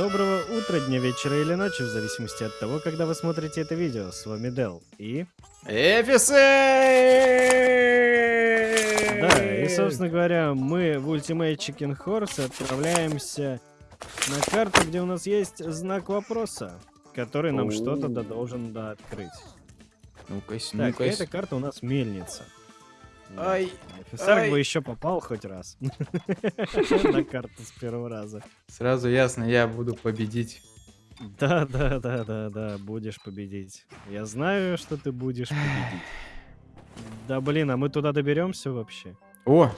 Доброго утра, дня, вечера или ночи, в зависимости от того, когда вы смотрите это видео. С вами Дел и... Эфисы! Да, и, собственно говоря, мы в Ultimate Chicken Horse отправляемся на карту, где у нас есть знак вопроса, который нам что-то должен да открыть. Ну-ка, Так, ну-ка. эта карта у нас мельница. Ай, Офицер ай. бы еще попал хоть раз на карту с первого раза. сразу ясно, я буду победить. Да, да, да, да, да, будешь победить. Я знаю, что ты будешь победить. Да блин, а мы туда доберемся вообще? О!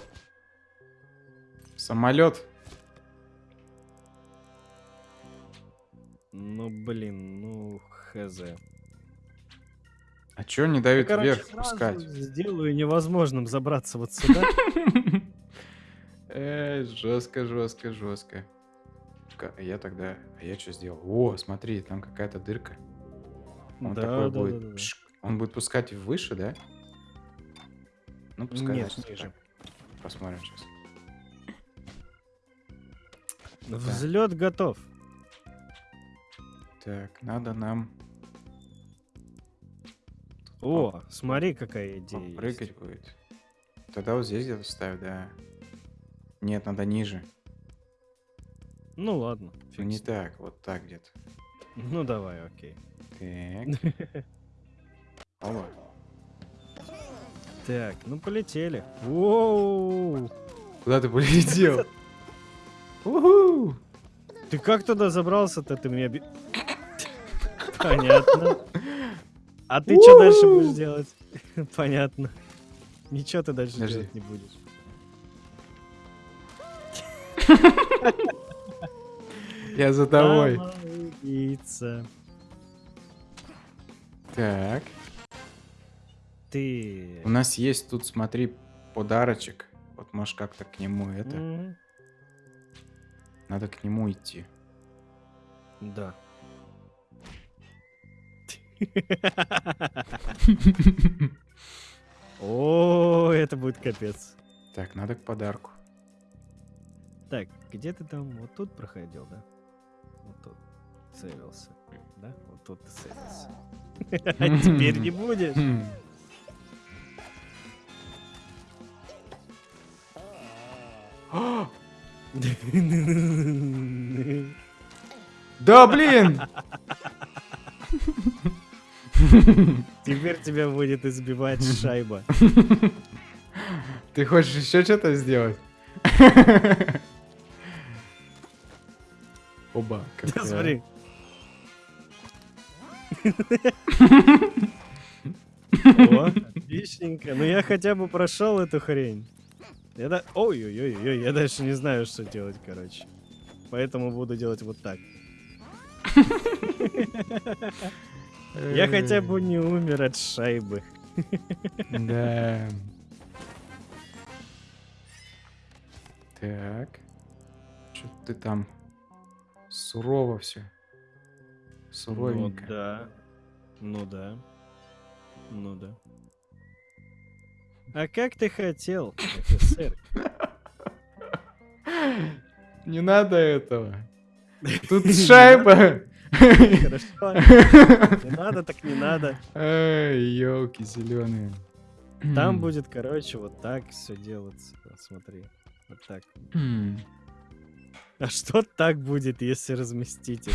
Самолет. Ну блин, ну хз. А чё не дают Я, короче, вверх пускать? сделаю невозможным забраться вот сюда. Э, жестко, жестко, жестко. Я тогда, а я что сделал? О, смотри, там какая-то дырка. Он Да, такой да, будет. да, да. пшик. Он будет пускать выше, да? Ну, пускай. Нет, значит, ниже. так. Посмотрим сейчас. Взлет готов. Так, надо нам О, смотри, какая идея. есть. прыгать будет. Тогда вот здесь где-то ставь, да. Нет, надо ниже. Ну ладно. Ну, фиг не так, вот так где-то. Ну давай, окей. Так. Опа. Так, ну полетели. Воу! Куда ты полетел? Ты как туда забрался-то? Ты меня... Понятно. А ты что дальше будешь делать? Понятно. Ничего ты дальше Подожди. делать не будешь. Я за тобой. Так. Ты... У нас есть тут, смотри, подарочек. Вот можешь как-то к нему это. Надо к нему идти. Да. О, это будет капец. Так, надо к подарку. Так, где ты там? Вот тут проходил, да? Вот тут. Целился. Да? Вот тут ты целился. А теперь не будешь. Да блин! Теперь тебя будет избивать шайба. Ты хочешь еще что-то сделать? Оба. Да, смотри. О, отличненько. Ну я хотя бы прошел эту хрень. Я да... Ой-ой-ой, я дальше не знаю, что делать, короче. Поэтому буду делать вот так. Я хотя бы не умер от шайбы. Да. Так. Что ты там? Сурово все. Ну Суровенько. да. Ну да. Ну да. А как ты хотел, офицер? Не надо этого. Тут шайба. Хорошо. Не надо, так не надо. Ай, елки зеленые. Там будет, короче, вот так все делаться. Смотри. Вот так. А что так будет, если разместить?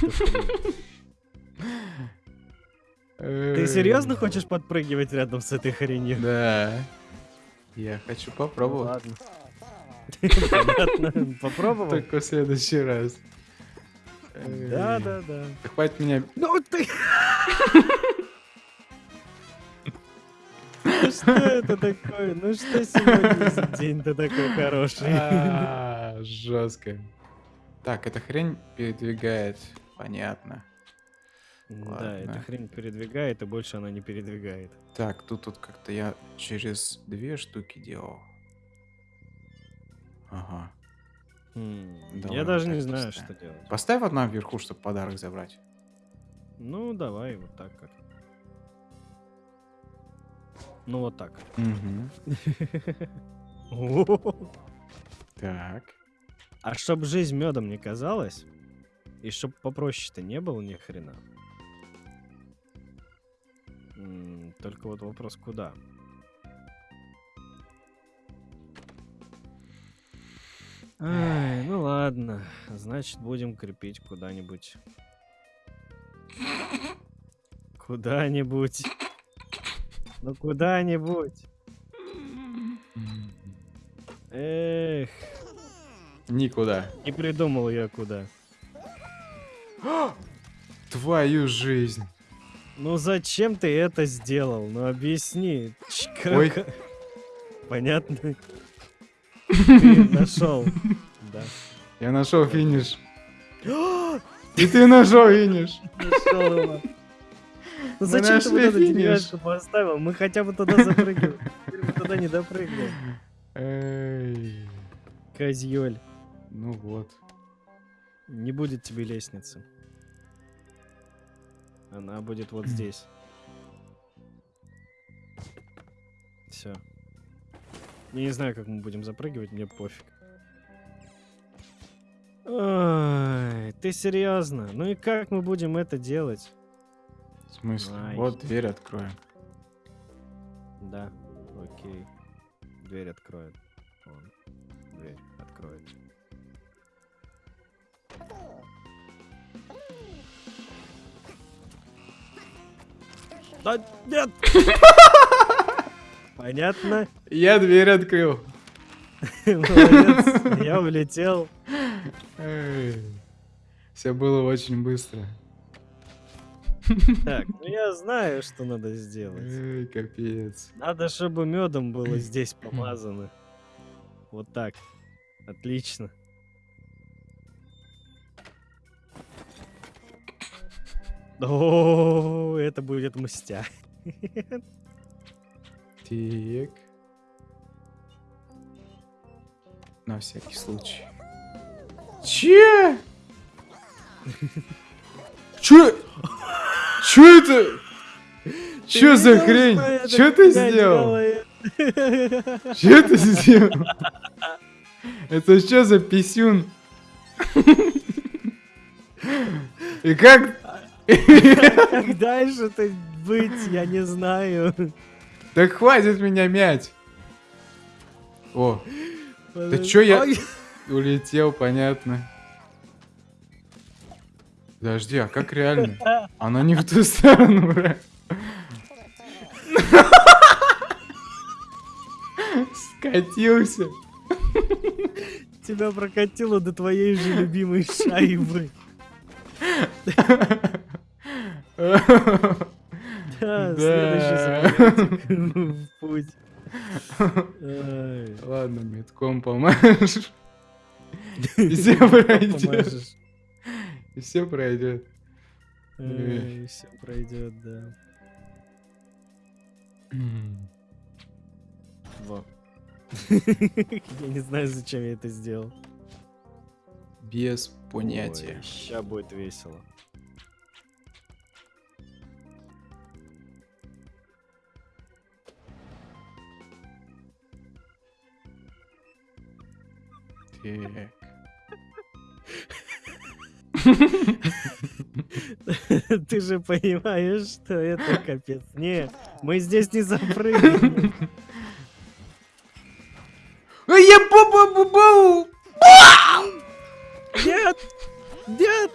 Ты серьезно хочешь подпрыгивать рядом с этой хренью? Да. Я хочу Ну попробовать. Ладно. Попробовал? Только в следующий раз. Да, да, да. Да хватит меня... Ну ты! Ну Что это такое? Ну что сегодня за день-то такой хороший? А, Жестко. Так, эта хрень передвигает. Понятно. Да, эта хрень передвигает, и больше она не передвигает. Так, тут тут как-то я через две штуки делал. Ага. Давай Я вот даже так не знаю, поставим. что делать. Поставь одна вверху, чтобы подарок забрать. Ну, давай вот так как. Ну, вот так. О, Так. А чтоб жизнь медом не казалась, И чтоб попроще-то не было ни хрена. М, Только вот вопрос, куда? Ай, ну ладно. Значит, будем крепить куда-нибудь. Куда-нибудь. Ну куда-нибудь. Эх, Никуда. не придумал я куда. Твою жизнь. Ну зачем ты это сделал? Ну объясни. Ой. Понятно. Ты нашел. Да. Я нашел финиш. И ты нашел финиш. Нашел его. Ну зачем ты вот эту деревяшку поставил? Мы хотя бы туда запрыгиваем. Теперь мы туда не допрыгнем. Эй. Козьёль. Ну вот. Не будет тебе лестницы. Она будет вот здесь. Все. Я не знаю, как мы будем запрыгивать, мне пофиг. Ой, ты серьезно? Ну и как мы будем это делать? В смысле? Ай. Вот дверь откроем. Да, окей. Дверь откроет. Он. Дверь откроет. Да нет! Понятно? Я дверь открыл. Молодец. Я улетел. Все было очень быстро. Так, ну я знаю, что надо сделать. Эй, капец. Надо, чтобы медом было здесь помазано. Вот так. Отлично. О, это будет мстя. Так. На всякий случай. Че? Че? Че это? Че за хрень? Че ты сделал? Че ты сделал? Это что за писюн? И как? Как дальше-то быть, я не знаю. Так хватит меня мять. О, Да чё я- улетел, понятно. Подожди, а как реально? Она не в ту сторону, бра. Скатился. Тебя прокатило до твоей же любимой шайбы. Да, следующий в путь. Ладно, метком помашешь. И все пройдет. И все пройдет. Все пройдет, да. Во. Я не знаю, зачем я это сделал. Без понятия. Сейчас будет весело. Так. Ты же понимаешь, что это капец. Не, мы здесь не запрыгнем. Ай, я бу-бу-бу-бу! Нет! Нет!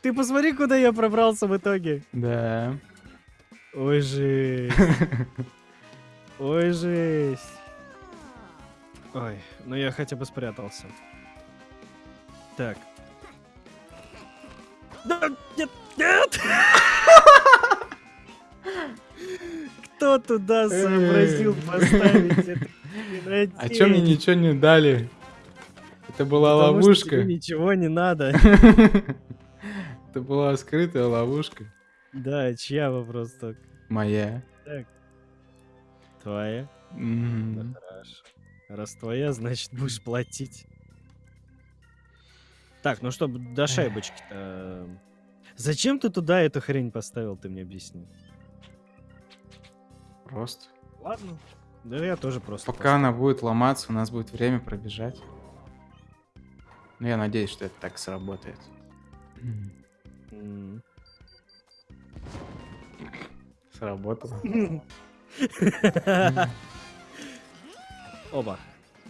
Ты посмотри, куда я пробрался в итоге. Да. Ой, жесть. Ой, жесть. Ой, ну я хотя бы спрятался. Так. Да, нет, нет! Кто туда сообразил поставить это? А чё мне ничего не дали? Это была ловушка. ничего не надо. Это была скрытая ловушка. Да, чья вопрос только? Моя. Твоя? Мгм. Да хорошо. Раз твоя, значит будешь платить. Так, ну что, до шайбочки-то... Зачем ты туда эту хрень поставил, ты мне объясни. Просто. Ладно. Да я тоже просто... Пока она будет ломаться, у нас будет время пробежать. Ну, я надеюсь, что это так сработает. М. Сработало. Оба.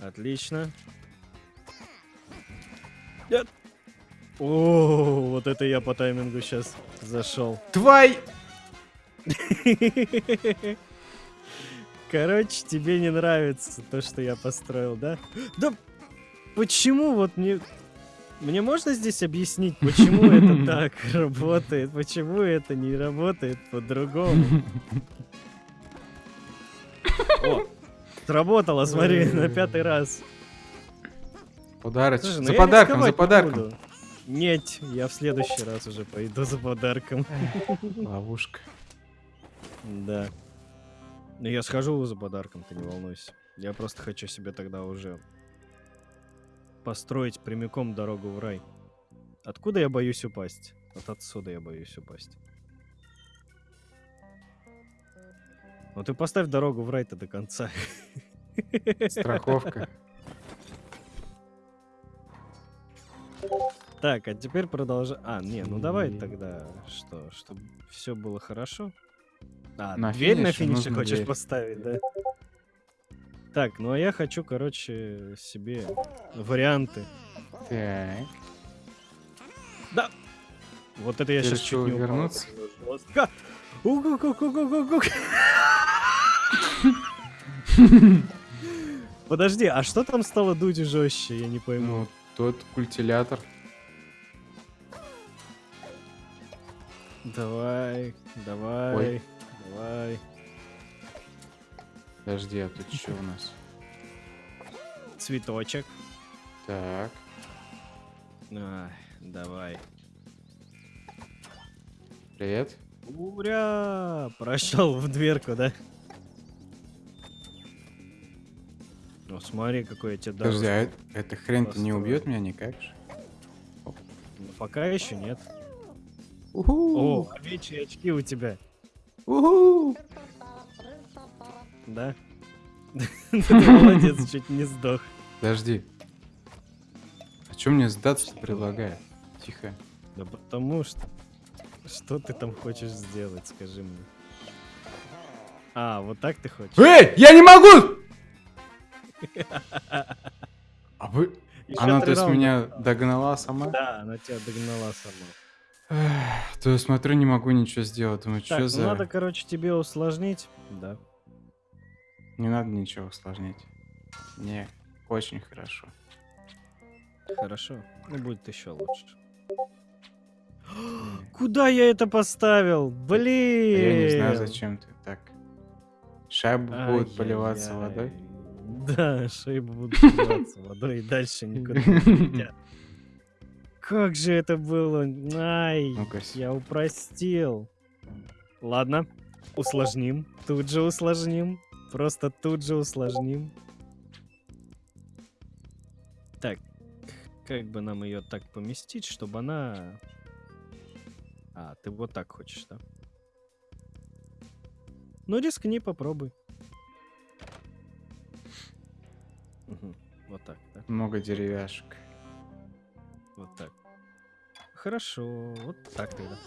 Отлично. Нет. О, вот это я по таймингу сейчас зашел. Твой! Короче, тебе не нравится то, что я построил, да? Да почему вот мне... Мне можно здесь объяснить, почему это так работает? Почему это не работает по-другому? О, сработало, смотри, на пятый раз. Подарочек. Слушай, ну За подарком, за подарком. Нет, я в следующий раз уже пойду за подарком. Ловушка. Да. Ну я схожу за подарком, ты не волнуйся. Я просто хочу себе тогда уже построить прямиком дорогу в рай. Откуда я боюсь упасть? Вот отсюда я боюсь упасть. Ну ты поставь дорогу в рай-то до конца. Страховка. Так, а теперь продолжай. А, не, ну давай тогда что, чтобы все было хорошо. А, На дверь на финише хочешь дверь. поставить, да? Так, ну а я хочу, короче, себе варианты. Так. Да. Вот это я Ты сейчас чуть не упал. вернуться? Жестко. Подожди, а что там стало дуть жестче? Я не пойму. Ну, тот культилятор. Давай, давай, Ой. давай. Подожди, а тут что у нас? Цветочек. Так. Ай, давай. Привет. Ура! Прошел в дверку, да? Ну, смотри, какой я тебе дал. Подожди, а это- эта хрень-то не убьет меня никак же? Ну, Пока еще нет. О, Уху! овечьи очки у тебя, Уху! да? Молодец, чуть не сдох. Подожди. А что мне сдаться предлагает? Тихо. Да потому что... Что ты там хочешь сделать, скажи мне. А, вот так ты хочешь? Эй, я не могу! А вы... Ещё Она, то есть, раунда. меня догнала сама? Да, она тебя догнала сама. Эх, То я смотрю, не могу ничего сделать. Думаю, Так, что ну за... надо, короче, тебе усложнить. Да. Не надо ничего усложнять. Не, очень хорошо. Хорошо. Ну, будет еще лучше. Куда я это поставил? Блин! Я не знаю, зачем ты так. Шайба будет поливаться водой. Да, шейбы будут поливаться водой и дальше никуда не летят. Как же это было? Ай, я упростил. Ладно, усложним. Тут же усложним. Просто тут же усложним. Так, как бы нам ее так поместить, чтобы она... А, ты вот так хочешь, да? Ну, рискни, попробуй. Мгм, Вот так, да? много деревяшек. Вот так. Хорошо, вот так тогда.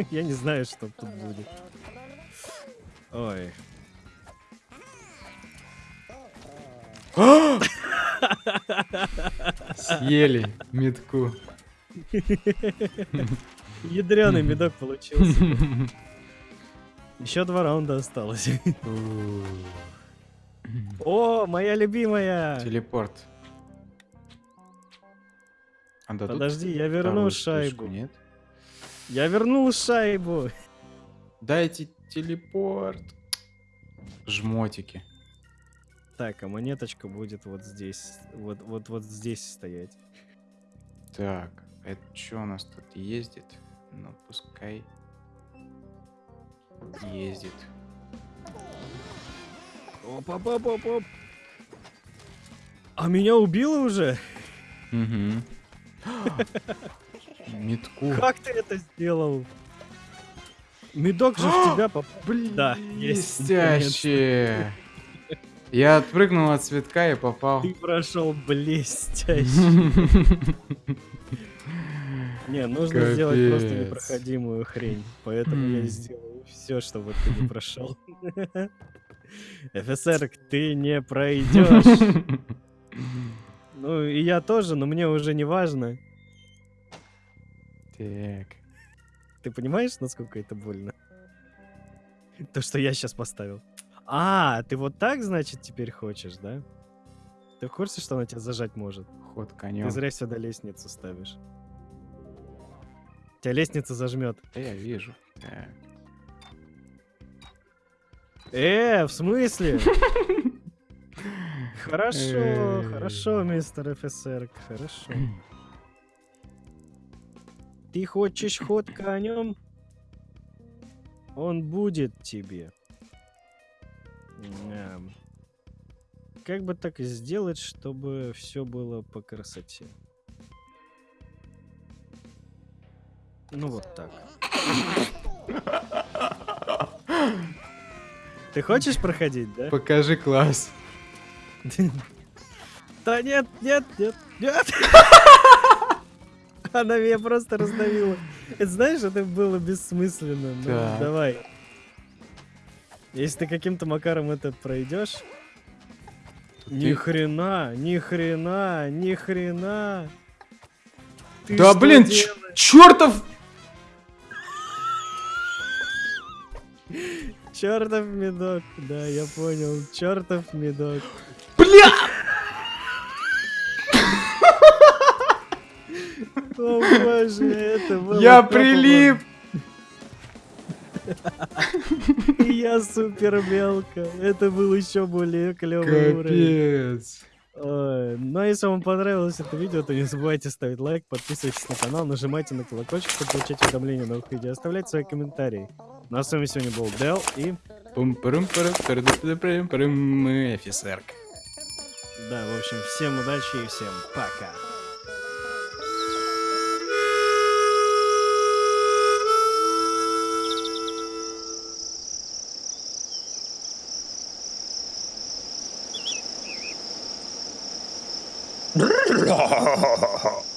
Я не знаю, что тут будет. Ой. Съели метку. Ядреный медок получился. Еще два раунда осталось. О, моя любимая! Телепорт. А Подожди, я верну шайбу. Нет? Я вернул шайбу. Дайте телепорт. Жмотики. Так, а монеточка будет вот здесь. Вот, вот, вот здесь стоять. Так, это что у нас тут ездит? Ну, пускай ездит. Оп оп оп оп оп А меня убило уже? Угу. Метку. Как ты это сделал? Медок же в тебя попал. Блин, Да, есть, блестяще. Я отпрыгнул от цветка и попал. Ты прошел блестяще. Не, нужно сделать просто непроходимую хрень. Поэтому я сделаю все, чтобы ты не прошел. ФСР, ты не пройдешь. Ну, и я тоже, но мне уже не важно. Так. Ты понимаешь, насколько это больно? То, что я сейчас поставил. А, ты вот так, значит, теперь хочешь, да? Ты в курсе, что она тебя зажать может? Ход Ты конем. зря сюда лестницу ставишь. Тебя лестница зажмет. Да я вижу. Так. Э, в смысле? Хорошо, Эй. хорошо, мистер офицер, хорошо. Ты хочешь ход конем? Он будет тебе. Как бы так сделать, чтобы все было по красоте? Ну вот так. Ты хочешь проходить, да? Покажи класс. Да нет, нет, нет, нет. Она меня просто раздавила. Это знаешь, это было бессмысленно. Ну, давай. Если ты каким-то макаром это пройдешь. Ни хрена, ни хрена, ни хрена. Ты Да блин, чертов! Чертов медок. Да, я понял. Чертов медок. Бля! О боже, это было Я прилип! И я супер мелко. Это был еще более клевый уровень. Капец. Ну а если вам понравилось это видео, то не забывайте ставить лайк, подписывайтесь на канал, нажимайте на колокольчик, чтобы получать уведомления о новых видео, оставлять свои комментарии. Ну а с вами сегодня был Дел и... пум парум парум парум офицерка. Да, в общем, всем удачи и всем пока. Ha ha ha ha!